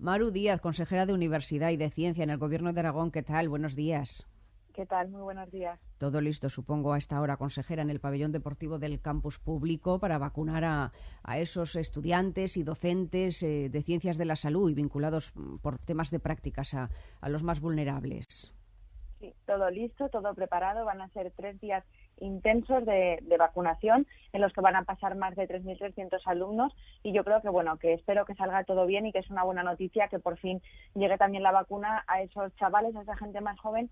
Maru Díaz, consejera de Universidad y de Ciencia en el Gobierno de Aragón. ¿Qué tal? Buenos días. ¿Qué tal? Muy buenos días. Todo listo, supongo, a esta hora, consejera, en el pabellón deportivo del campus público para vacunar a, esos estudiantes y docentes eh, de ciencias de la salud y vinculados mm, por temas de prácticas a, a los más vulnerables. Sí, todo listo, todo preparado. Van a ser tres días intensos de, vacunación en los que van a pasar más de 3.300 alumnos. Y yo creo que bueno que espero que salga todo bien y que es una buena noticia que por fin llegue también la vacuna a esos chavales a esa gente más joven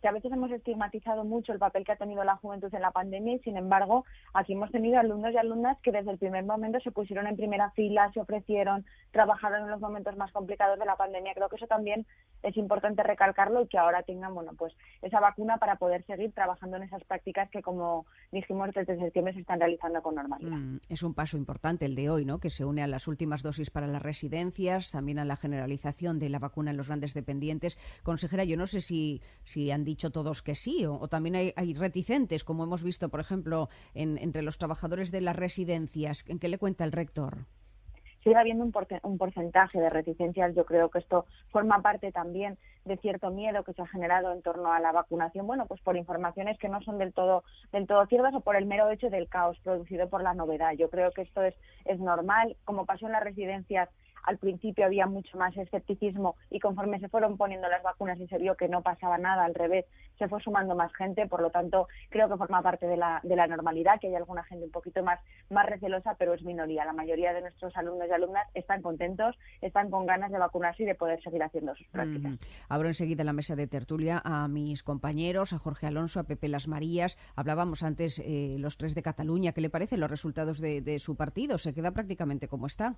que a veces hemos estigmatizado mucho el papel que ha tenido la juventud en la pandemia y sin embargo aquí hemos tenido alumnos y alumnas que desde el primer momento se pusieron en primera fila, se ofrecieron, trabajaron en los momentos más complicados de la pandemia. Creo que eso también es importante recalcarlo y que ahora tengan bueno pues esa vacuna para poder seguir trabajando en esas prácticas que como dijimos desde septiembre se están realizando con normalidad. Mm, es un paso importante el de hoy, ¿no? Que se une a las últimas dosis para las residencias, también a la generalización de la vacuna en los grandes dependientes. Consejera, yo no sé si, si han dicho todos que sí, o, también hay, reticentes, como hemos visto, por ejemplo, entre los trabajadores de las residencias. ¿En qué le cuenta el rector? sigue habiendo un, un, porcentaje de reticencias. Yo creo que esto forma parte también de cierto miedo que se ha generado en torno a la vacunación, bueno, pues por informaciones que no son del todo, del todo ciertas o por el mero hecho del caos producido por la novedad. Yo creo que esto es, es normal. Como pasó en las residencias al principio había mucho más escepticismo y conforme se fueron poniendo las vacunas y se vio que no pasaba nada, al revés, se fue sumando más gente, por lo tanto creo que forma parte de la, de la normalidad, que hay alguna gente un poquito más, más recelosa, pero es minoría. La mayoría de nuestros alumnos y alumnas están contentos, están con ganas de vacunarse y de poder seguir haciendo sus prácticas. Abro enseguida la mesa de tertulia a mis compañeros, a Jorge Alonso, a Pepe Las Marías. Hablábamos antes eh, los tres de Cataluña. ¿Qué le parecen los resultados de, de su partido? ¿Se queda prácticamente como está?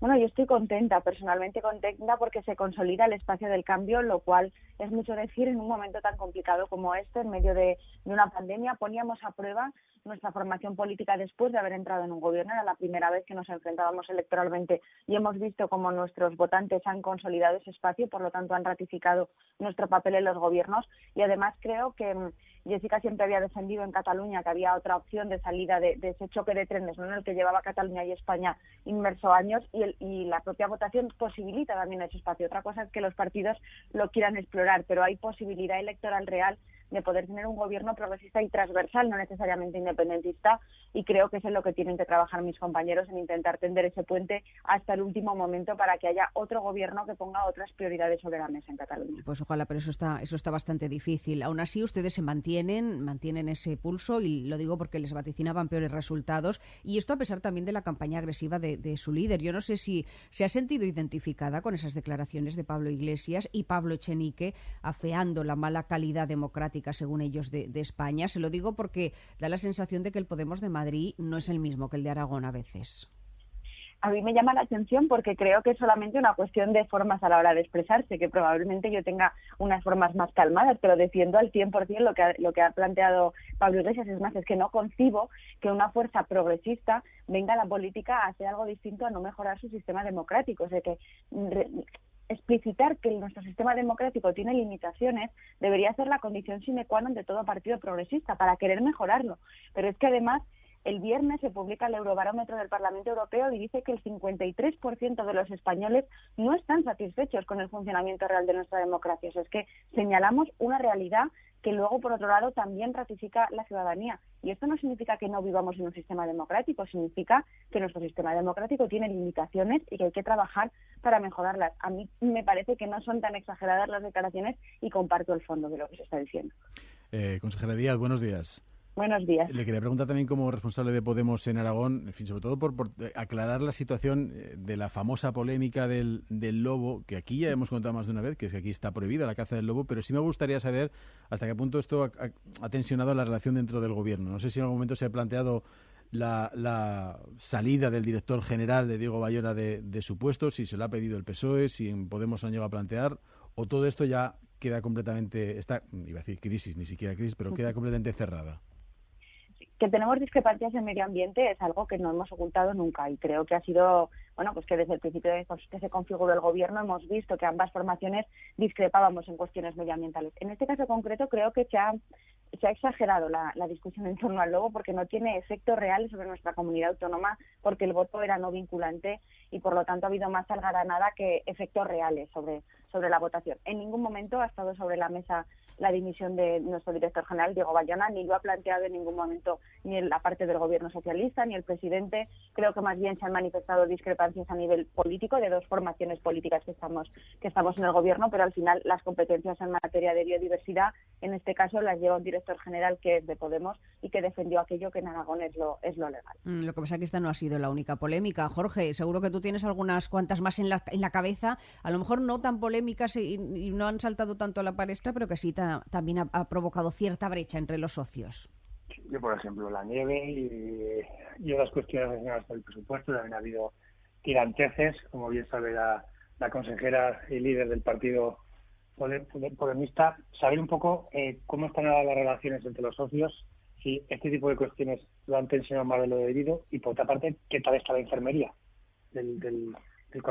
Bueno, yo estoy contenta, personalmente contenta, porque se consolida el espacio del cambio, lo cual es mucho decir en un momento tan complicado como este, en medio de, una pandemia. Poníamos a prueba nuestra formación política después de haber entrado en un gobierno. Era la primera vez que nos enfrentábamos electoralmente y hemos visto cómo nuestros votantes han consolidado ese espacio, por lo tanto han ratificado nuestro papel en los gobiernos. Y además creo que mm, Jessica siempre había defendido en Cataluña que había otra opción de salida de, ese choque de trenes ¿no? en el que llevaba Cataluña y España inmerso años y, y la propia votación posibilita también ese espacio. Otra cosa es que los partidos lo quieran explorar, pero hay posibilidad electoral real de poder tener un gobierno progresista y transversal, no necesariamente independentista, y creo que eso es lo que tienen que trabajar mis compañeros en intentar tender ese puente hasta el último momento para que haya otro gobierno que ponga otras prioridades sobre la mesa en Cataluña. Pues ojalá, pero eso está, eso está bastante difícil. Aún así, ustedes se mantienen, mantienen ese pulso, y lo digo porque les vaticinaban peores resultados, y esto a pesar también de la campaña agresiva de, de su líder. Yo no sé si se ha sentido identificada con esas declaraciones de Pablo Iglesias y Pablo Echenique afeando la mala calidad democrática según ellos, de, España. Se lo digo porque da la sensación de que el Podemos de Madrid no es el mismo que el de Aragón a veces a mí me llama la atención porque creo que es solamente una cuestión de formas a la hora de expresarse, que probablemente yo tenga unas formas más calmadas, pero defiendo al 100% lo que, ha, lo que ha planteado Pablo Iglesias. Es más, es que no concibo que una fuerza progresista venga a la política a hacer algo distinto a no mejorar su sistema democrático. O sea, que explicitar que nuestro sistema democrático tiene limitaciones debería ser la condición sine qua non de todo partido progresista para querer mejorarlo. Pero es que además el viernes se publica el Eurobarómetro del Parlamento Europeo y dice que el 53% de los españoles no están satisfechos con el funcionamiento real de nuestra democracia. es que señalamos una realidad que luego, por otro lado, también ratifica la ciudadanía. Y esto no significa que no vivamos en un sistema democrático, significa que nuestro sistema democrático tiene limitaciones y que hay que trabajar para mejorarlas. A mí me parece que no son tan exageradas las declaraciones y comparto el fondo de lo que se está diciendo. Eh, consejera Díaz, buenos días. Buenos días. Le quería preguntar también como responsable de Podemos en Aragón, en fin, sobre todo por, aclarar la situación eh, de la famosa polémica del, del, lobo, que aquí ya hemos contado más de una vez, que es que aquí está prohibida la caza del lobo, pero sí me gustaría saber hasta qué punto esto ha, tensionado la relación dentro del gobierno. No sé si en algún momento se ha planteado la, salida del director general de Diego Bayona de, de, su puesto, si se lo ha pedido el PSOE, si en Podemos han llegado a plantear, o todo esto ya queda completamente, está, iba a decir crisis, ni siquiera crisis, pero queda completamente cerrada que tenemos discrepancias en medio ambiente es algo que no hemos ocultado nunca y creo que ha sido, bueno, pues que desde el principio de que se configuró el gobierno hemos visto que ambas formaciones discrepábamos en cuestiones medioambientales. En este caso concreto creo que se ha, se ha exagerado la, discusión en torno al lobo porque no tiene efectos reales sobre nuestra comunidad autónoma, porque el voto era no vinculante y por lo tanto ha habido más algaranada que efectos reales sobre, sobre la votación. En ningún momento ha estado sobre la mesa la dimisión de nuestro director general, Diego Bayona, ni lo ha planteado en ningún momento ni en la parte del gobierno socialista ni el presidente. Creo que más bien se han manifestado discrepancias a nivel político de dos formaciones políticas que estamos, que estamos en el gobierno, pero al final las competencias en materia de biodiversidad, en este caso, las lleva un director general que es de Podemos y que defendió aquello que en Aragón es lo, es lo legal. Mm, lo que pasa es que esta no ha sido la única polémica. Jorge, seguro que tú tienes algunas cuantas más en la, en la cabeza, a lo mejor no tan polémicas y, y no han saltado tanto a la palestra, pero que sí también ha, provocado cierta brecha entre los socios. Yo, por ejemplo, la nieve y, otras cuestiones relacionadas con el presupuesto. También ha habido tiranteces, como bien sabe la, consejera y líder del partido podemista. Saber un poco eh, cómo están ahora las relaciones entre los socios, si este tipo de cuestiones lo han tensionado más de lo debido y, por otra parte, qué tal está la enfermería del, del, del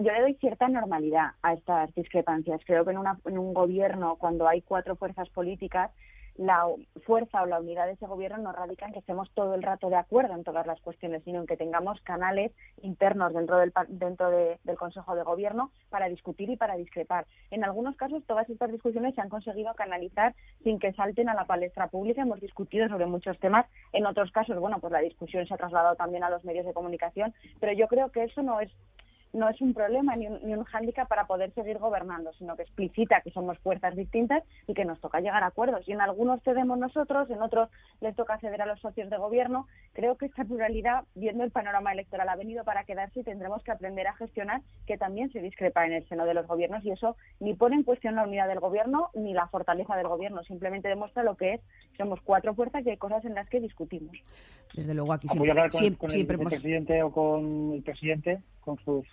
yo le doy cierta normalidad a estas discrepancias. Creo que en, en, un gobierno, cuando hay cuatro fuerzas políticas, la fuerza o la unidad de ese gobierno no radica en que estemos todo el rato de acuerdo en todas las cuestiones, sino en que tengamos canales internos dentro del, dentro del Consejo de Gobierno para discutir y para discrepar. En algunos casos, todas estas discusiones se han conseguido canalizar sin que salten a la palestra pública. Hemos discutido sobre muchos temas. En otros casos, bueno, pues la discusión se ha trasladado también a los medios de comunicación, pero yo creo que eso no es no es un problema ni un, ni un hándicap para poder seguir gobernando, sino que explicita que somos fuerzas distintas y que nos toca llegar a acuerdos. Y en algunos cedemos nosotros, en otros les toca ceder a los socios de gobierno. Creo que esta pluralidad, viendo el panorama electoral, ha venido para quedarse y tendremos que aprender a gestionar que también se discrepa en el seno de los gobiernos y eso ni pone en cuestión la unidad del gobierno ni la fortaleza del gobierno, simplemente demuestra lo que es. Somos cuatro fuerzas y hay cosas en las que discutimos. Desde luego aquí siempre, hablar con, el, presidente o con el presidente, con sus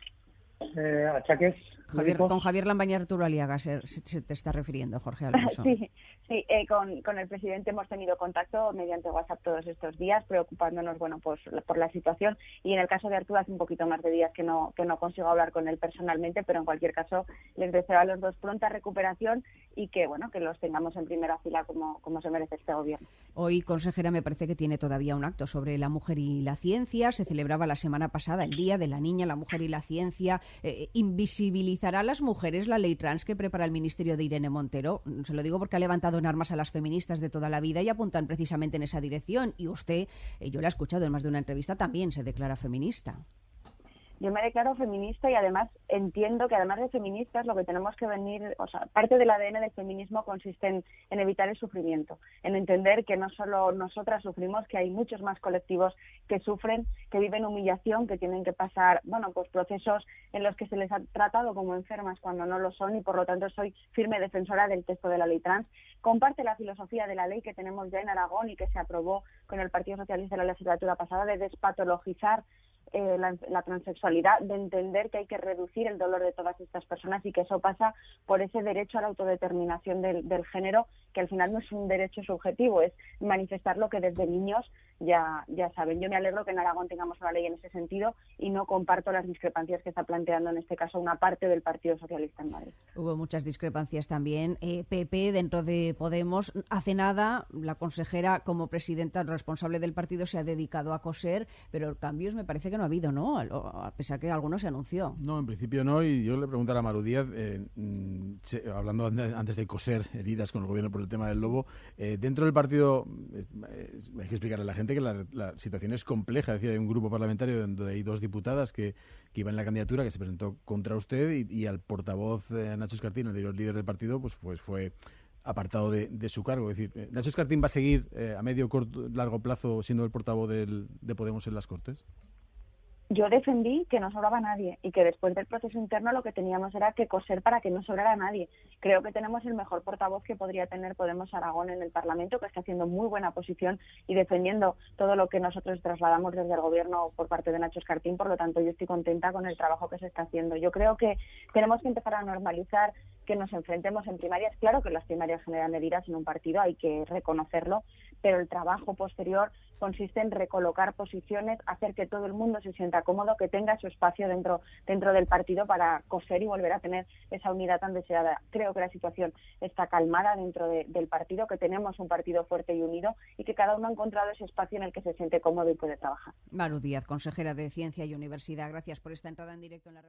eh, achaques Javier, con Javier Lambaña Arturo Aliaga se, te está refiriendo, Jorge Alonso. Sí, sí eh, con, con, el presidente hemos tenido contacto mediante WhatsApp todos estos días, preocupándonos bueno, pues, por la situación. Y en el caso de Arturo, hace un poquito más de días que no, que no consigo hablar con él personalmente, pero en cualquier caso les deseo a los dos pronta recuperación y que bueno que los tengamos en primera fila como, como se merece este gobierno. Hoy, consejera, me parece que tiene todavía un acto sobre la mujer y la ciencia. Se celebraba la semana pasada el Día de la Niña, la Mujer y la Ciencia. Eh, ¿Invisibilizará a las mujeres la ley trans que prepara el Ministerio de Irene Montero? Se lo digo porque ha levantado en armas a las feministas de toda la vida y apuntan precisamente en esa dirección. Y usted, eh, yo la he escuchado en más de una entrevista, también se declara feminista yo me declaro feminista y además entiendo que además de feministas lo que tenemos que venir, o sea, parte del ADN del feminismo consiste en, evitar el sufrimiento, en entender que no solo nosotras sufrimos, que hay muchos más colectivos que sufren, que viven humillación, que tienen que pasar, bueno, pues procesos en los que se les ha tratado como enfermas cuando no lo son y por lo tanto soy firme defensora del texto de la ley trans. Comparte la filosofía de la ley que tenemos ya en Aragón y que se aprobó con el Partido Socialista en la legislatura pasada de despatologizar eh, la, transexualidad, de entender que hay que reducir el dolor de todas estas personas y que eso pasa por ese derecho a la autodeterminación del, género, que al final no es un derecho subjetivo, es manifestar lo que desde niños ya, ya saben. Yo me alegro que en Aragón tengamos una ley en ese sentido y no comparto las discrepancias que está planteando en este caso una parte del Partido Socialista en Madrid. Hubo muchas discrepancias también. PP, eh, dentro de Podemos, hace nada, la consejera como presidenta responsable del partido se ha dedicado a coser, pero cambios me parece que no ha habido, ¿no? A pesar que alguno se anunció. No, en principio no. Y yo le preguntara a Maru Díaz, eh, mm, hablando antes de coser heridas con el gobierno por el tema del lobo, eh, dentro del partido, hay que explicarle a la gente que la, situación es compleja. Es decir, hay un grupo parlamentario donde hay dos diputadas que, que iban en la candidatura, que se presentó contra usted y, al portavoz eh, Nacho Escartín, el líder del partido, pues, pues fue apartado de, su cargo. Es decir, eh, ¿Nacho Escartín va a seguir eh, a medio, corto, largo plazo siendo el portavoz de Podemos en las Cortes? Yo defendí que no sobraba nadie y que después del proceso interno lo que teníamos era que coser para que no sobrara nadie. Creo que tenemos el mejor portavoz que podría tener Podemos Aragón en el Parlamento, que está haciendo muy buena posición y defendiendo todo lo que nosotros trasladamos desde el Gobierno por parte de Nacho Escartín. Por lo tanto, yo estoy contenta con el trabajo que se está haciendo. Yo creo que tenemos que empezar a normalizar que nos enfrentemos en primarias. Claro que las primarias generan heridas en un partido, hay que reconocerlo, pero el trabajo posterior consiste en recolocar posiciones, hacer que todo el mundo se sienta cómodo, que tenga su espacio dentro, dentro del partido para coser y volver a tener esa unidad tan deseada. Creo que la situación está calmada dentro del partido, que tenemos un partido fuerte y unido y que cada uno ha encontrado ese espacio en el que se siente cómodo y puede trabajar. Maru Díaz, consejera de Ciencia y Universidad, gracias por esta entrada en directo en la